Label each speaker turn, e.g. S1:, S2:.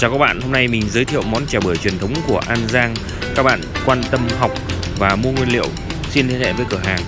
S1: Chào các bạn, hôm nay mình giới thiệu món chè bưởi truyền thống của An Giang. Các bạn quan tâm học và mua nguyên liệu xin liên hệ với cửa hàng.